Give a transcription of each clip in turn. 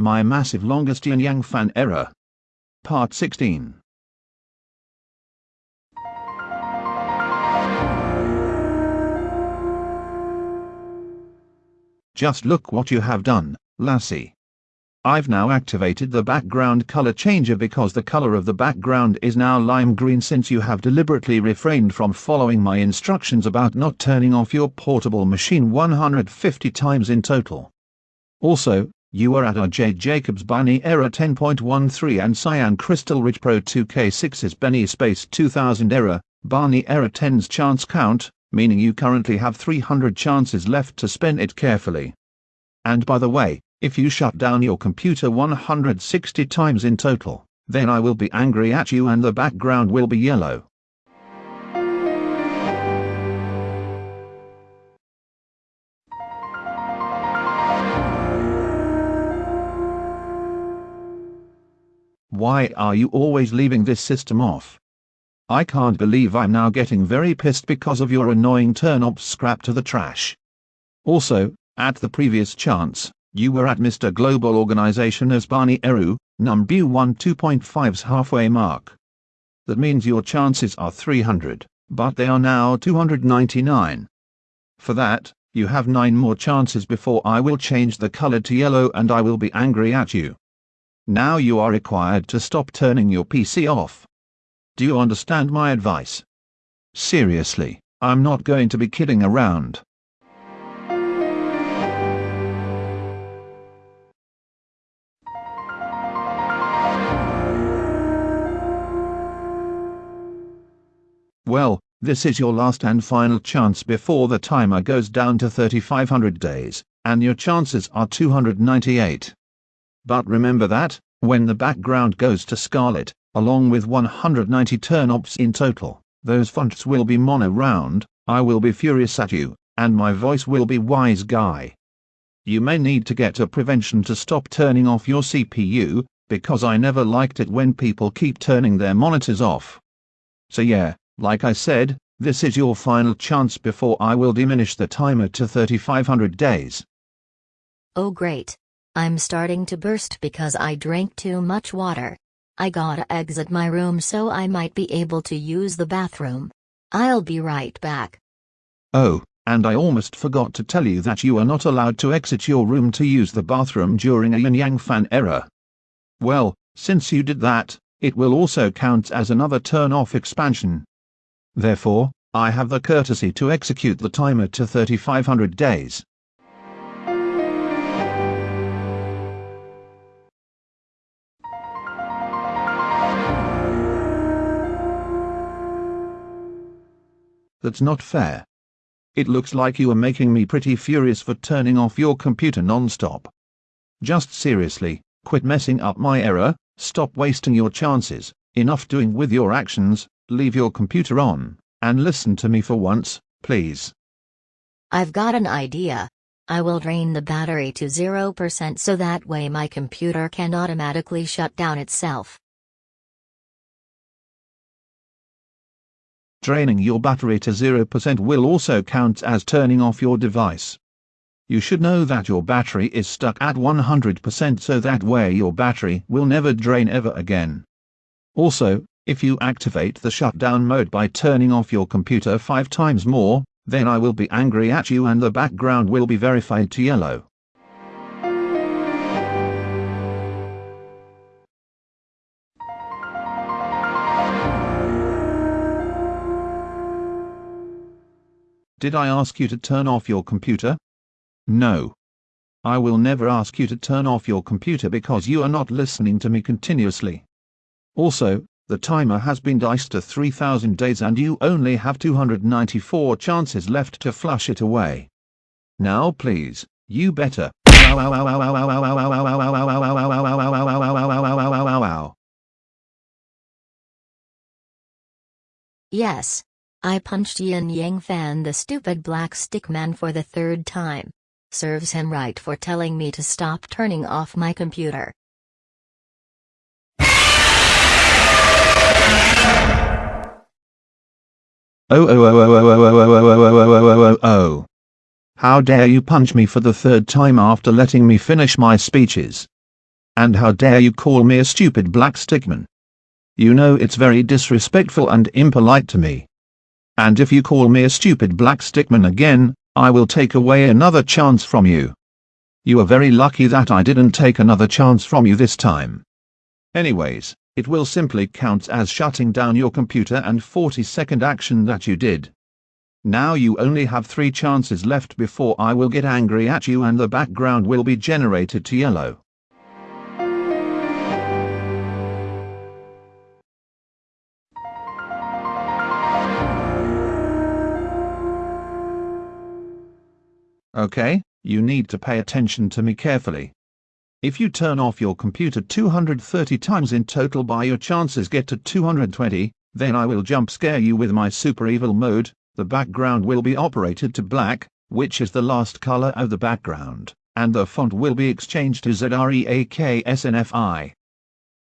My massive longest yin yang fan error. Part 16. Just look what you have done, lassie. I've now activated the background color changer because the color of the background is now lime green since you have deliberately refrained from following my instructions about not turning off your portable machine 150 times in total. Also, you are at RJ Jacobs Barney Error 10.13 and Cyan Crystal Ridge Pro 2K6's Benny Space 2000 Error, Barney Error 10's chance count, meaning you currently have 300 chances left to spend it carefully. And by the way, if you shut down your computer 160 times in total, then I will be angry at you and the background will be yellow. Why are you always leaving this system off? I can't believe I'm now getting very pissed because of your annoying turn-off scrap to the trash. Also, at the previous chance, you were at Mr. Global Organization as Barney Error, number 1 2.5's halfway mark. That means your chances are 300, but they are now 299. For that, you have 9 more chances before I will change the color to yellow and I will be angry at you. Now you are required to stop turning your PC off. Do you understand my advice? Seriously, I'm not going to be kidding around. Well, this is your last and final chance before the timer goes down to 3500 days, and your chances are 298. But remember that, when the background goes to scarlet, along with 190 turn-offs in total, those fonts will be mono round, I will be furious at you, and my voice will be wise guy. You may need to get a prevention to stop turning off your CPU, because I never liked it when people keep turning their monitors off. So yeah, like I said, this is your final chance before I will diminish the timer to 3500 days. Oh great. I'm starting to burst because I drank too much water. I gotta exit my room so I might be able to use the bathroom. I'll be right back. Oh, and I almost forgot to tell you that you are not allowed to exit your room to use the bathroom during a yin yang fan error. Well, since you did that, it will also count as another turn off expansion. Therefore, I have the courtesy to execute the timer to 3500 days. That's not fair. It looks like you are making me pretty furious for turning off your computer non-stop. Just seriously, quit messing up my error, stop wasting your chances, enough doing with your actions, leave your computer on, and listen to me for once, please. I've got an idea. I will drain the battery to 0% so that way my computer can automatically shut down itself. Draining your battery to 0% will also count as turning off your device. You should know that your battery is stuck at 100% so that way your battery will never drain ever again. Also, if you activate the shutdown mode by turning off your computer five times more, then I will be angry at you and the background will be verified to yellow. Did I ask you to turn off your computer? No. I will never ask you to turn off your computer because you are not listening to me continuously. Also, the timer has been diced to 3000 days and you only have 294 chances left to flush it away. Now please, you better. Yes. I punched Yin Yang Fan the stupid black stick man for the third time. Serves him right for telling me to stop turning off my computer. Oh oh oh oh oh oh oh oh oh oh oh oh oh oh. How dare you punch me for the third time after letting me finish my speeches. And how dare you call me a stupid black stickman? You know it's very disrespectful and impolite to me. And if you call me a stupid black stickman again, I will take away another chance from you. You are very lucky that I didn't take another chance from you this time. Anyways, it will simply count as shutting down your computer and 40 second action that you did. Now you only have 3 chances left before I will get angry at you and the background will be generated to yellow. Okay, you need to pay attention to me carefully. If you turn off your computer 230 times in total by your chances get to 220, then I will jump scare you with my super evil mode, the background will be operated to black, which is the last color of the background, and the font will be exchanged to ZREAKSNFI.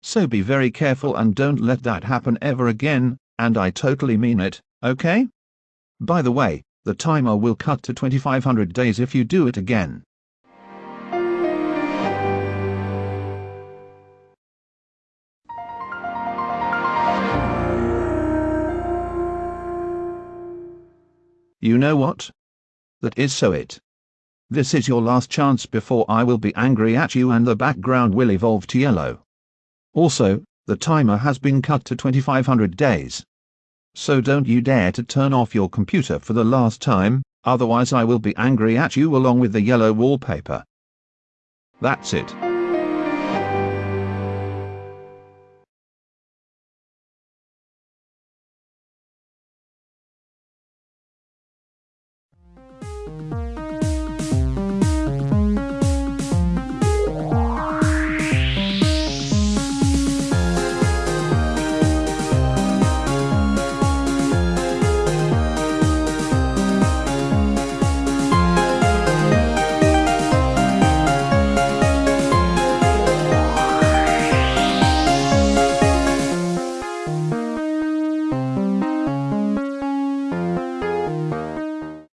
So be very careful and don't let that happen ever again, and I totally mean it, okay? By the way, the timer will cut to 2500 days if you do it again. You know what? That is so it. This is your last chance before I will be angry at you and the background will evolve to yellow. Also, the timer has been cut to 2500 days. So don't you dare to turn off your computer for the last time, otherwise I will be angry at you along with the yellow wallpaper. That's it.